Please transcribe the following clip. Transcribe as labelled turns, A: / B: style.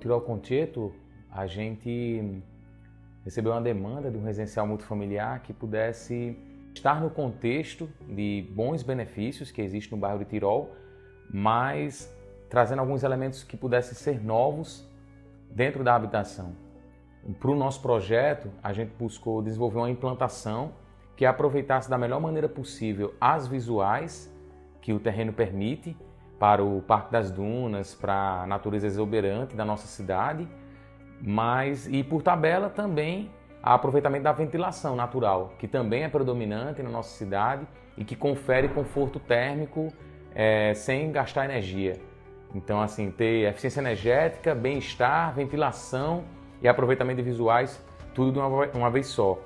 A: Tirol Concheto, a gente recebeu uma demanda de um residencial multifamiliar que pudesse estar no contexto de bons benefícios que existem no bairro de Tirol, mas trazendo alguns elementos que pudessem ser novos dentro da habitação. Para o nosso projeto, a gente buscou desenvolver uma implantação que aproveitasse da melhor maneira possível as visuais que o terreno permite para o Parque das Dunas, para a natureza exuberante da nossa cidade, mas e por tabela também a aproveitamento da ventilação natural, que também é predominante na nossa cidade e que confere conforto térmico é, sem gastar energia. Então, assim, ter eficiência energética, bem-estar, ventilação e aproveitamento de visuais, tudo de uma, uma vez só.